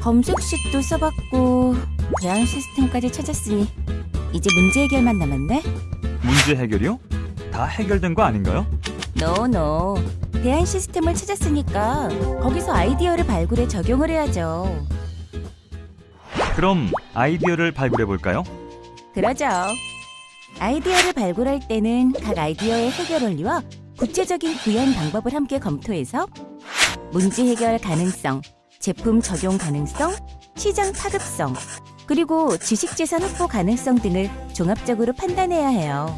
검색식도 써봤고 대안 시스템까지 찾았으니 이제 문제 해결만 남았네. 문제 해결이요? 다 해결된 거 아닌가요? 노노. 대안 시스템을 찾았으니까 거기서 아이디어를 발굴해 적용을 해야죠. 그럼 아이디어를 발굴해 볼까요? 그러죠. 아이디어를 발굴할 때는 각 아이디어의 해결 원리와 구체적인 구현 방법을 함께 검토해서 문제 해결 가능성, 제품 적용 가능성, 시장 파급성, 그리고 지식재산 확보 가능성 등을 종합적으로 판단해야 해요.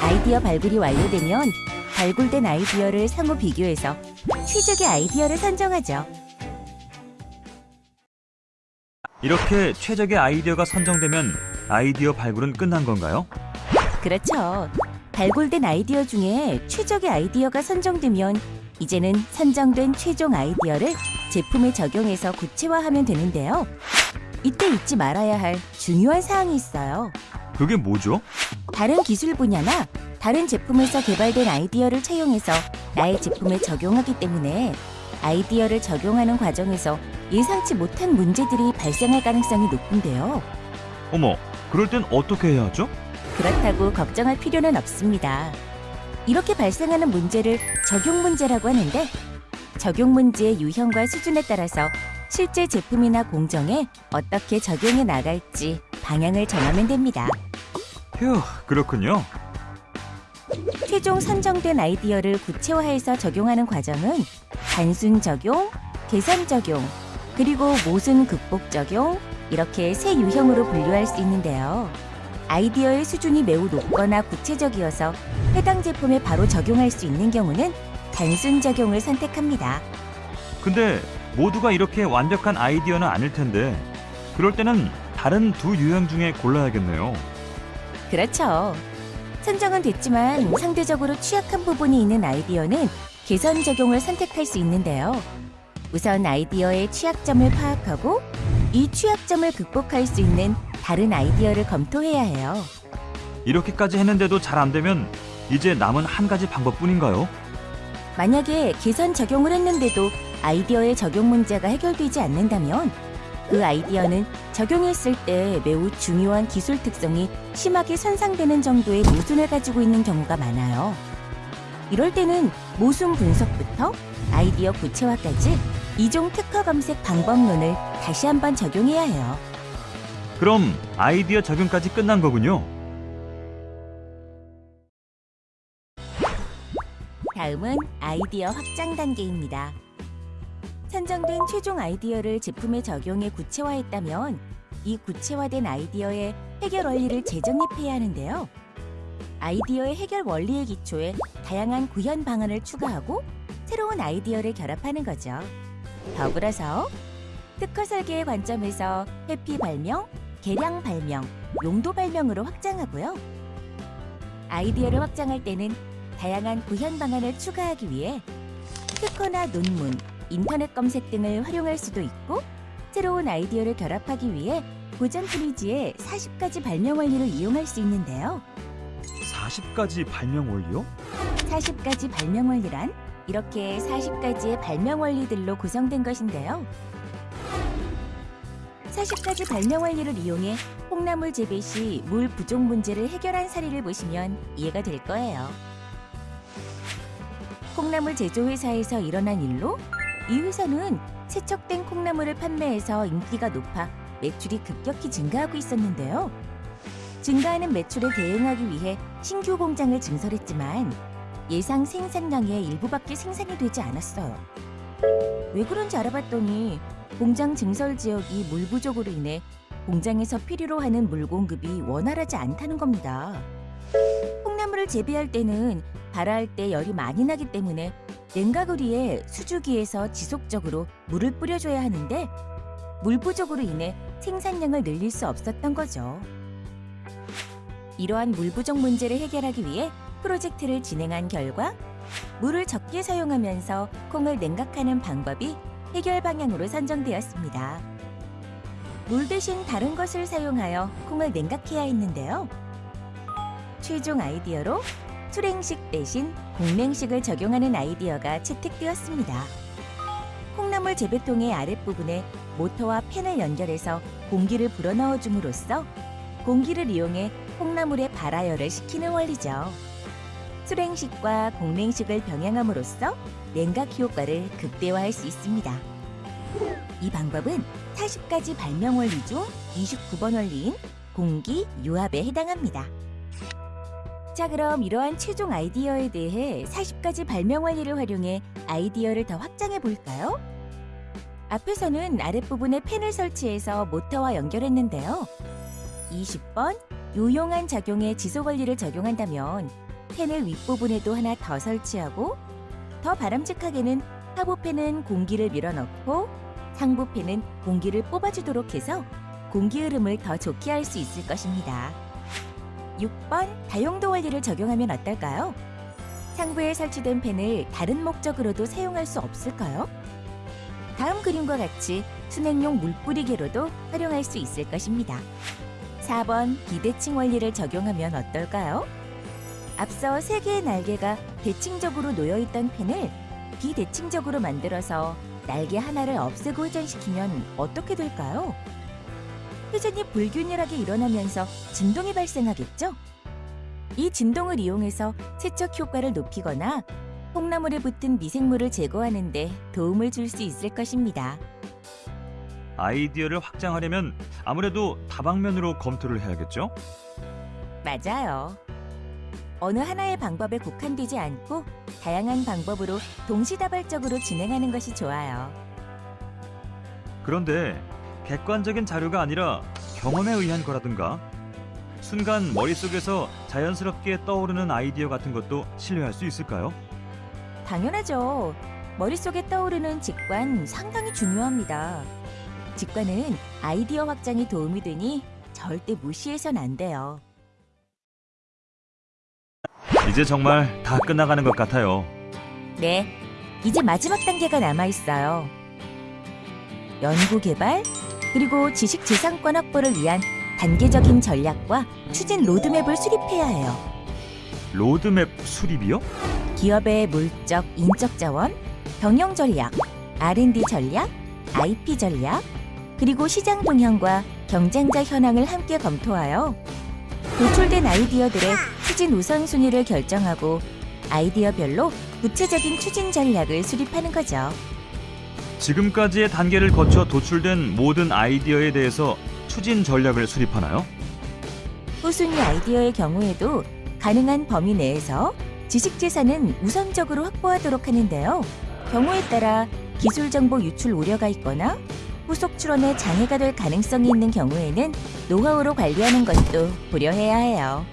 아이디어 발굴이 완료되면 발굴된 아이디어를 상호 비교해서 최적의 아이디어를 선정하죠. 이렇게 최적의 아이디어가 선정되면 아이디어 발굴은 끝난 건가요? 그렇죠. 발굴된 아이디어 중에 최적의 아이디어가 선정되면 이제는 선정된 최종 아이디어를 제품에 적용해서 구체화하면 되는데요. 이때 잊지 말아야 할 중요한 사항이 있어요. 그게 뭐죠? 다른 기술 분야나 다른 제품에서 개발된 아이디어를 채용해서 나의 제품에 적용하기 때문에 아이디어를 적용하는 과정에서 예상치 못한 문제들이 발생할 가능성이 높은데요. 어머, 그럴 땐 어떻게 해야 하죠? 그렇다고 걱정할 필요는 없습니다. 이렇게 발생하는 문제를 적용 문제라고 하는데 적용 문제의 유형과 수준에 따라서 실제 제품이나 공정에 어떻게 적용해 나갈지 방향을 정하면 됩니다. 휴, 그렇군요. 최종 선정된 아이디어를 구체화해서 적용하는 과정은 단순 적용, 계산 적용, 그리고 모순 극복 적용 이렇게 세 유형으로 분류할 수 있는데요. 아이디어의 수준이 매우 높거나 구체적이어서 해당 제품에 바로 적용할 수 있는 경우는 단순 적용을 선택합니다. 근데 모두가 이렇게 완벽한 아이디어는 아닐 텐데 그럴 때는 다른 두 유형 중에 골라야겠네요. 그렇죠. 선정은 됐지만 상대적으로 취약한 부분이 있는 아이디어는 개선 적용을 선택할 수 있는데요. 우선 아이디어의 취약점을 파악하고 이 취약점을 극복할 수 있는 다른 아이디어를 검토해야 해요. 이렇게까지 했는데도 잘 안 되면 이제 남은 한 가지 방법뿐인가요? 만약에 개선 적용을 했는데도 아이디어의 적용 문제가 해결되지 않는다면 그 아이디어는 적용했을 때 매우 중요한 기술 특성이 심하게 손상되는 정도의 모순을 가지고 있는 경우가 많아요. 이럴 때는 모순 분석부터 아이디어 구체화까지 이종 특허 검색 방법론을 다시 한번 적용해야 해요. 그럼 아이디어 적용까지 끝난 거군요. 다음은 아이디어 확장 단계입니다. 선정된 최종 아이디어를 제품에 적용해 구체화했다면 이 구체화된 아이디어의 해결 원리를 재정립해야 하는데요. 아이디어의 해결 원리의 기초에 다양한 구현 방안을 추가하고 새로운 아이디어를 결합하는 거죠. 더불어서 특허 설계의 관점에서 회피 발명, 개량 발명, 용도 발명으로 확장하고요. 아이디어를 확장할 때는 다양한 구현 방안을 추가하기 위해 특허나 논문, 인터넷 검색 등을 활용할 수도 있고 새로운 아이디어를 결합하기 위해 고전 프리지의 40가지 발명 원리를 이용할 수 있는데요. 40가지 발명 원리요? 40가지 발명 원리란 이렇게 40가지의 발명 원리들로 구성된 것인데요. 40가지 발명 원리를 이용해 콩나물 재배 시 물 부족 문제를 해결한 사례를 보시면 이해가 될 거예요. 콩나물 제조회사에서 일어난 일로 이 회사는 세척된 콩나물을 판매해서 인기가 높아 매출이 급격히 증가하고 있었는데요. 증가하는 매출에 대응하기 위해 신규 공장을 증설했지만 예상 생산량의 일부밖에 생산이 되지 않았어요. 왜 그런지 알아봤더니 공장 증설 지역이 물 부족으로 인해 공장에서 필요로 하는 물 공급이 원활하지 않다는 겁니다. 콩나물을 재배할 때는 발화할 때 열이 많이 나기 때문에 냉각우리에 수주기에서 지속적으로 물을 뿌려줘야 하는데 물 부족으로 인해 생산량을 늘릴 수 없었던 거죠. 이러한 물 부족 문제를 해결하기 위해 프로젝트를 진행한 결과 물을 적게 사용하면서 콩을 냉각하는 방법이 해결 방향으로 선정되었습니다. 물 대신 다른 것을 사용하여 콩을 냉각해야 했는데요. 최종 아이디어로 수랭식 대신 공냉식을 적용하는 아이디어가 채택되었습니다. 콩나물 재배통의 아랫부분에 모터와 팬을 연결해서 공기를 불어넣어 줌으로써 공기를 이용해 콩나물의 발화열을 식히는 원리죠. 수랭식과 공냉식을 병행함으로써 냉각 효과를 극대화할 수 있습니다. 이 방법은 40가지 발명 원리 중 29번 원리인 공기 유압에 해당합니다. 자, 그럼 이러한 최종 아이디어에 대해 40가지 발명 원리를 활용해 아이디어를 더 확장해 볼까요? 앞에서는 아랫부분에 팬을 설치해서 모터와 연결했는데요. 20번 유용한 작용에 지속 원리를 적용한다면 팬을 윗부분에도 하나 더 설치하고 더 바람직하게는 하부 팬은 공기를 밀어넣고 상부 팬은 공기를 뽑아주도록 해서 공기 흐름을 더 좋게 할 수 있을 것입니다. 6번 다용도 원리를 적용하면 어떨까요? 상부에 설치된 팬을 다른 목적으로도 사용할 수 없을까요? 다음 그림과 같이 순행용 물뿌리개로도 활용할 수 있을 것입니다. 4번 비대칭 원리를 적용하면 어떨까요? 앞서 세 개의 날개가 대칭적으로 놓여있던 펜을 비대칭적으로 만들어서 날개 하나를 없애고 회전시키면 어떻게 될까요? 회전이 불균열하게 일어나면서 진동이 발생하겠죠? 이 진동을 이용해서 세척 효과를 높이거나 콩나물에 붙은 미생물을 제거하는 데 도움을 줄 수 있을 것입니다. 아이디어를 확장하려면 아무래도 다방면으로 검토를 해야겠죠? 맞아요. 어느 하나의 방법에 국한되지 않고 다양한 방법으로 동시다발적으로 진행하는 것이 좋아요. 그런데 객관적인 자료가 아니라 경험에 의한 거라든가 순간 머릿속에서 자연스럽게 떠오르는 아이디어 같은 것도 신뢰할 수 있을까요? 당연하죠. 머릿속에 떠오르는 직관 상당히 중요합니다. 직관은 아이디어 확장에 도움이 되니 절대 무시해선 안 돼요. 이제 정말 다 끝나가는 것 같아요. 네, 이제 마지막 단계가 남아 있어요. 연구 개발 그리고 지식 재산권 확보를 위한 단계적인 전략과 추진 로드맵을 수립해야 해요. 로드맵 수립이요? 기업의 물적, 인적 자원, 경영 전략, R&D 전략, IP 전략, 그리고 시장 동향과 경쟁자 현황을 함께 검토하여 도출된 아이디어들의 추진 우선순위를 결정하고 아이디어별로 구체적인 추진 전략을 수립하는 거죠. 지금까지의 단계를 거쳐 도출된 모든 아이디어에 대해서 추진 전략을 수립하나요? 후순위 아이디어의 경우에도 가능한 범위 내에서 지식 재산은 우선적으로 확보하도록 하는데요. 경우에 따라 기술 정보 유출 우려가 있거나 후속 출원에 장애가 될 가능성이 있는 경우에는 노하우로 관리하는 것도 고려해야 해요.